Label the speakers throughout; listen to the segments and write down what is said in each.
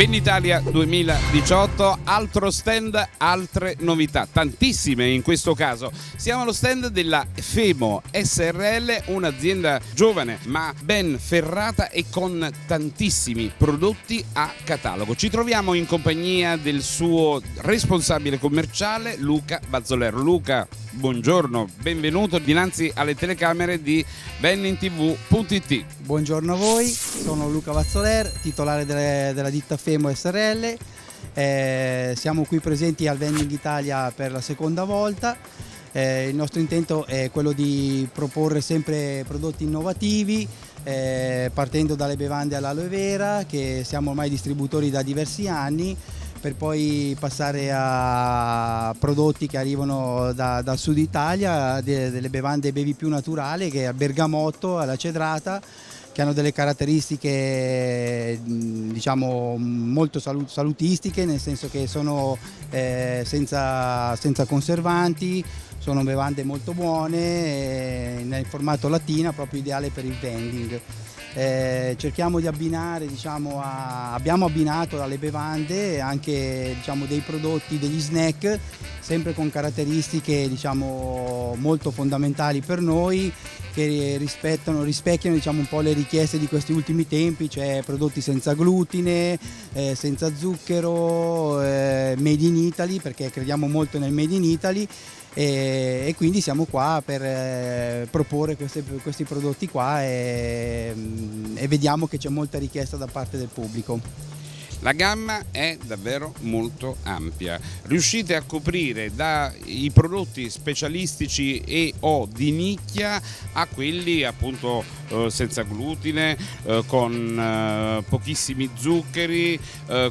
Speaker 1: Bennitalia 2018, altro stand, altre novità, tantissime in questo caso. Siamo allo stand della Femo SRL, un'azienda giovane ma ben ferrata e con tantissimi prodotti a catalogo. Ci troviamo in compagnia del suo responsabile commerciale Luca Bazzolero. Luca, buongiorno, benvenuto dinanzi alle telecamere di bennintv.it.
Speaker 2: Buongiorno a voi, sono Luca Vazzoler, titolare delle, della ditta Femo SRL. Eh, siamo qui presenti al Vending Italia per la seconda volta. Eh, il nostro intento è quello di proporre sempre prodotti innovativi, eh, partendo dalle bevande all'aloe vera, che siamo ormai distributori da diversi anni, per poi passare a prodotti che arrivano da, dal sud Italia, de, delle bevande bevi più naturali, che è al bergamotto, alla cedrata, che hanno delle caratteristiche diciamo, molto salutistiche, nel senso che sono eh, senza, senza, conservanti, sono bevande molto buone, eh, nel formato lattina, proprio ideale per il vending. Eh, cerchiamo di abbinare, diciamo, a, abbiamo abbinato alle bevande anche diciamo, dei prodotti, degli snack, sempre con caratteristiche diciamo, molto fondamentali per noi che rispecchiano diciamo, un po' le richieste di questi ultimi tempi, cioè prodotti senza glutine, eh, senza zucchero, eh, made in Italy, perché crediamo molto nel made in Italy e, e quindi siamo qua per eh, proporre queste, questi prodotti qua e, e vediamo che c'è molta richiesta da parte del pubblico.
Speaker 1: La gamma è davvero molto ampia, riuscite a coprire dai prodotti specialistici e o di nicchia a quelli appunto eh, senza glutine, eh, con pochissimi zuccheri,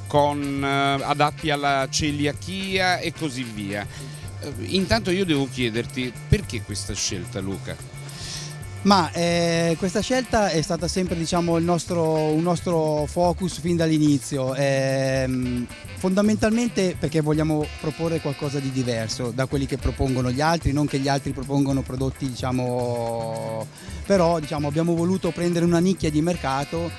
Speaker 1: con, adatti alla celiachia e così via. Eh, intanto io devo chiederti perché questa scelta Luca?
Speaker 2: Ma eh, questa scelta è stata sempre diciamo, nostro, un nostro focus fin dall'inizio, eh, fondamentalmente perché vogliamo proporre qualcosa di diverso da quelli che propongono gli altri, non che gli altri propongono prodotti, diciamo, però diciamo, abbiamo voluto prendere una nicchia di mercato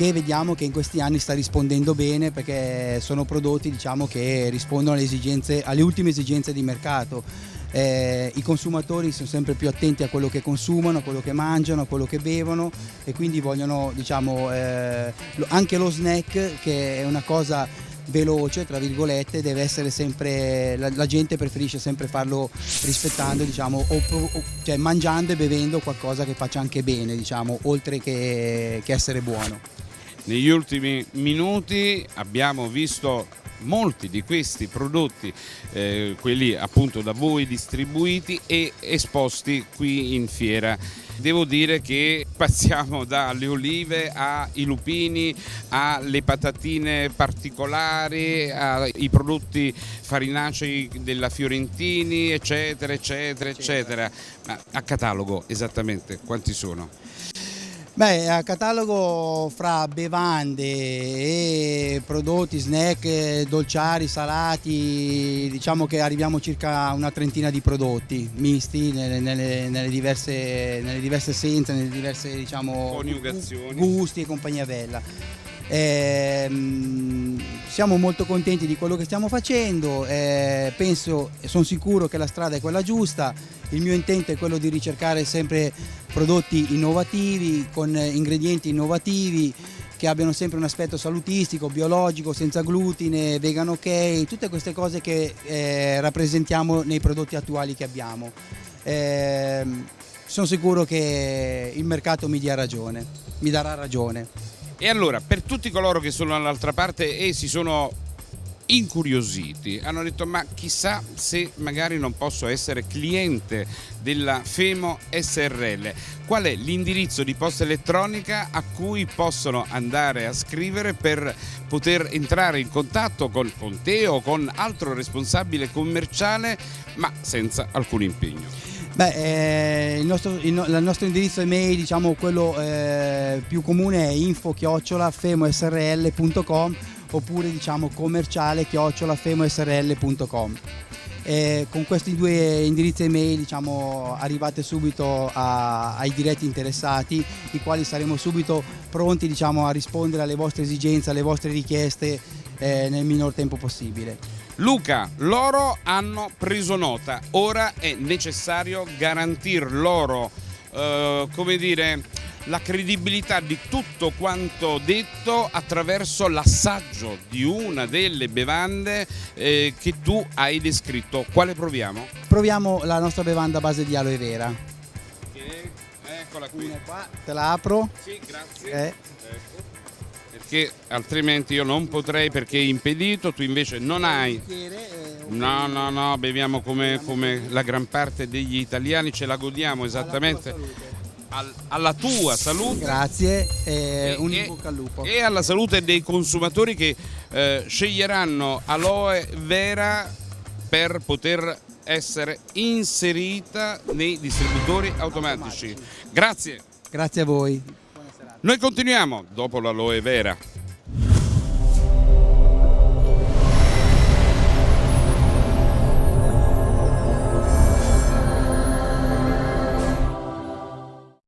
Speaker 2: che vediamo che in questi anni sta rispondendo bene perché sono prodotti diciamo, che rispondono alle, esigenze, alle ultime esigenze di mercato. Eh, I consumatori sono sempre più attenti a quello che consumano, a quello che mangiano, a quello che bevono e quindi vogliono diciamo, eh, anche lo snack che è una cosa veloce, tra virgolette, deve essere sempre, la, la gente preferisce sempre farlo rispettando, diciamo, o, o, cioè mangiando e bevendo qualcosa che faccia anche bene, diciamo, oltre che, che essere buono.
Speaker 1: Negli ultimi minuti abbiamo visto molti di questi prodotti, eh, quelli appunto da voi distribuiti e esposti qui in fiera. Devo dire che passiamo dalle olive ai lupini, alle patatine particolari, ai prodotti farinacei della Fiorentini, eccetera, eccetera, eccetera. Ma a catalogo esattamente quanti sono?
Speaker 2: Beh, a catalogo fra bevande e prodotti, snack, dolciari, salati, diciamo che arriviamo circa a una trentina di prodotti misti nelle, nelle, nelle diverse, nelle diverse essenze, nelle diverse diciamo, gusti e compagnia bella. Eh, siamo molto contenti di quello che stiamo facendo, eh, penso e sono sicuro che la strada è quella giusta, il mio intento è quello di ricercare sempre prodotti innovativi con ingredienti innovativi che abbiano sempre un aspetto salutistico, biologico, senza glutine, vegan ok, tutte queste cose che eh, rappresentiamo nei prodotti attuali che abbiamo. Eh, sono sicuro che il mercato mi dia ragione, mi darà ragione.
Speaker 1: E allora, per tutti coloro che sono dall'altra parte e si sono incuriositi, hanno detto ma chissà se magari non posso essere cliente della Femo SRL, qual è l'indirizzo di posta elettronica a cui possono andare a scrivere per poter entrare in contatto con, con te o con altro responsabile commerciale ma senza alcun impegno?
Speaker 2: Beh, eh, il, nostro, il, il, nostro, indirizzo email, diciamo quello eh, più comune è info-femosrl.com oppure diciamo commerciale-femosrl.com. Eh, con questi due indirizzi email diciamo, arrivate subito a, ai diretti interessati, i quali saremo subito pronti diciamo, a rispondere alle vostre esigenze, alle vostre richieste eh, nel minor tempo possibile.
Speaker 1: Luca, loro hanno preso nota, ora è necessario garantire loro, eh, come dire, la credibilità di tutto quanto detto attraverso l'assaggio di una delle bevande eh, che tu hai descritto. Quale proviamo?
Speaker 2: Proviamo la nostra bevanda a base di aloe vera.
Speaker 1: Che- Eccola qui.
Speaker 2: Qua te la apro.
Speaker 1: Sì, grazie.
Speaker 2: Eh,
Speaker 1: Ecco. Perché altrimenti io non potrei perché è impedito, tu invece non hai. No, no, no, beviamo come, come la gran parte degli italiani, ce la godiamo esattamente al- alla tua salute
Speaker 2: Grazie e un
Speaker 1: E-
Speaker 2: in bocca al lupo.
Speaker 1: e alla salute dei consumatori che eh, sceglieranno aloe vera per poter essere inserita nei distributori automatici. Grazie.
Speaker 2: Grazie a voi.
Speaker 1: Noi continuiamo dopo l'aloe vera.